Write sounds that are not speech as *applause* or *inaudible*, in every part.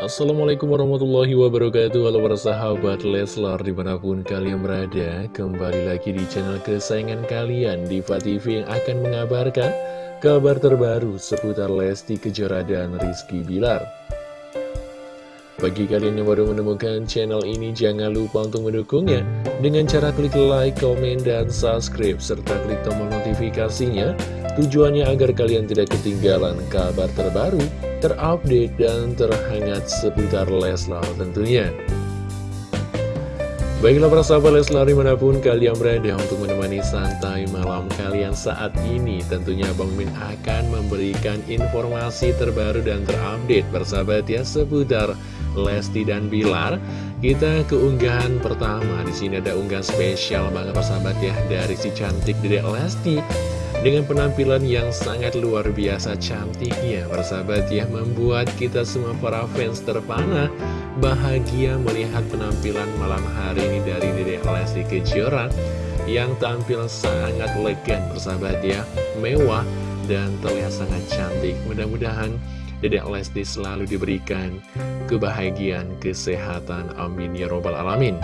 Assalamualaikum warahmatullahi wabarakatuh. Halo para sahabat Leslar di mana pun kalian berada Kembali lagi di channel kesayangan kalian Diva TV yang akan mengabarkan Kabar terbaru seputar Lesti Kejora dan Rizky Bilar. Bagi kalian yang baru menemukan channel ini Jangan lupa untuk mendukungnya Dengan cara klik like, komen, dan subscribe Serta klik tombol notifikasinya. Tujuannya agar kalian tidak ketinggalan kabar terbaru terupdate dan terhangat seputar Leslar tentunya. Baiklah para sahabat Leslar di mana pun kalian berada untuk menemani santai malam kalian saat ini Tentunya Bang Min akan memberikan informasi terbaru dan terupdate Bersahabat ya seputar Lesti dan Bilar Kita keunggahan pertama di sini ada unggahan spesial banget persahabat ya Dari si cantik Dedek Lesti dengan penampilan yang sangat luar biasa cantiknya Persahabat ya membuat kita semua para fans terpana Bahagia melihat penampilan malam hari ini dari Dede Lesti Kejora Yang tampil sangat elegan persahabat ya Mewah dan terlihat sangat cantik. Mudah-mudahan Dede Lesti selalu diberikan kebahagiaan, kesehatan Amin ya robbal alamin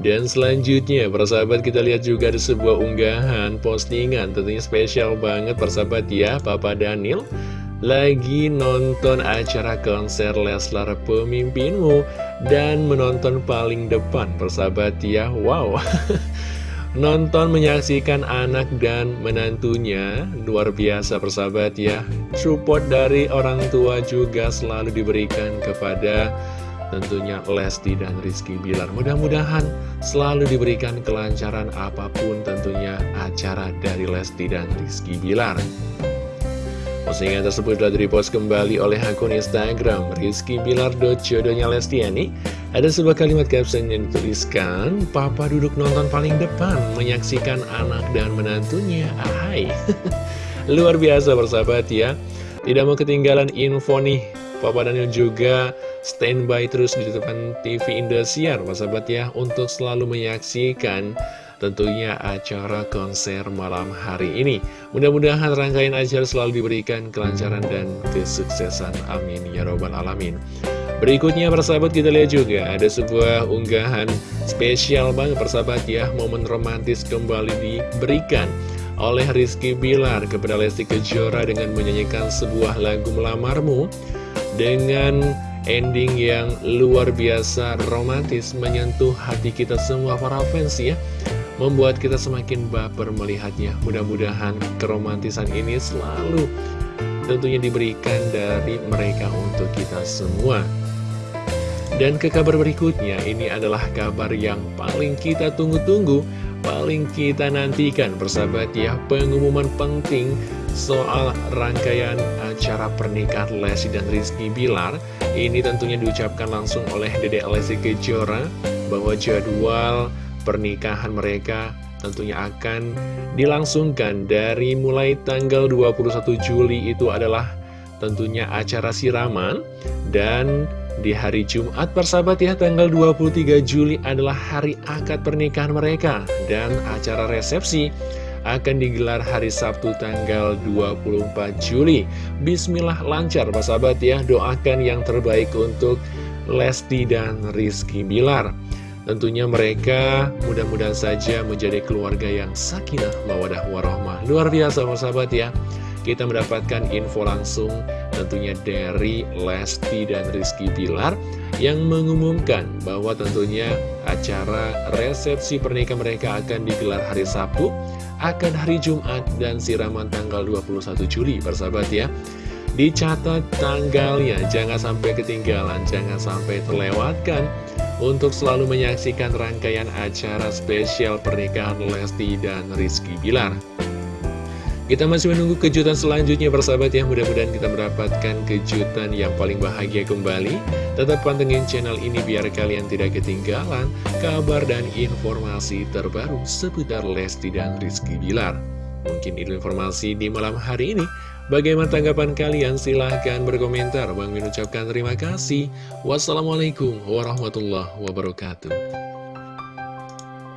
dan selanjutnya, persahabat kita lihat juga ada sebuah unggahan postingan tentunya spesial banget persahabat ya, Papa Daniel lagi nonton acara konser Leslar Pemimpinmu dan menonton paling depan persahabat ya, wow. *laughs* nonton menyaksikan anak dan menantunya luar biasa persahabat ya support dari orang tua juga selalu diberikan kepada tentunya Lesti dan Rizky Bilar. Mudah-mudahan selalu diberikan kelancaran apa pun tentunya acara dari Lesti dan Rizky Bilar. Postingan tersebut telah direpost kembali oleh akun Instagram Rizky Bilar. Jodohnya Lestiani. Ada sebuah kalimat caption yang dituliskan, Papa duduk nonton paling depan, menyaksikan anak dan menantunya. Ahai. *laughs* Luar biasa bersahabat ya. Tidak mau ketinggalan info nih. Papa Daniel juga standby terus di depan TV Indosiar, sahabat ya, untuk selalu menyaksikan tentunya acara konser malam hari ini. Mudah-mudahan rangkaian acara selalu diberikan kelancaran dan kesuksesan. Amin. Ya Robbal Alamin. Berikutnya persahabat kita lihat juga ada sebuah unggahan spesial banget persahabat ya Momen romantis kembali diberikan oleh Rizky Bilar kepada Lesti Kejora dengan menyanyikan sebuah lagu Melamarmu Dengan ending yang luar biasa romantis menyentuh hati kita semua para fans ya. Membuat kita semakin baper melihatnya. Mudah-mudahan keromantisan ini selalu tentunya diberikan dari mereka untuk kita semua. Dan ke kabar berikutnya ini adalah kabar yang paling kita tunggu-tunggu paling kita nantikan persahabat ya. Pengumuman penting soal rangkaian acara pernikahan Lesti dan Rizky Bilar. Ini tentunya diucapkan langsung oleh Dede Lesti Kejora bahwa jadwal pernikahan mereka tentunya akan dilangsungkan dari mulai tanggal 21 Juli itu adalah tentunya acara siraman dan di hari Jumat persahabat ya tanggal 23 Juli adalah hari akad pernikahan mereka dan acara resepsi akan digelar hari Sabtu tanggal 24 Juli. Bismillah lancar Pak sahabat ya, doakan yang terbaik untuk Lesti dan Rizky Bilar. Tentunya mereka mudah-mudahan saja menjadi keluarga yang sakinah, mawadah, warahmah. Luar biasa sahabat ya. Kita mendapatkan info langsung tentunya dari Lesti dan Rizky Bilar yang mengumumkan bahwa tentunya acara resepsi pernikahan mereka akan digelar hari Sabtu akan hari Jumat dan siraman tanggal 21 Juli persahabat ya. Dicatat tanggalnya jangan sampai ketinggalan jangan sampai terlewatkan untuk selalu menyaksikan rangkaian acara spesial pernikahan Lesti dan Rizky Bilar kita masih menunggu kejutan selanjutnya persahabat ya. Mudah-mudahan kita mendapatkan kejutan yang paling bahagia kembali. Tetap pantengin channel ini biar kalian tidak ketinggalan Kabar dan informasi terbaru seputar Lesti dan Rizky Bilar. Mungkin itu informasi di malam hari ini. Bagaimana tanggapan kalian? Silahkan berkomentar. Bang mengucapkan terima kasih. Wassalamualaikum warahmatullahi wabarakatuh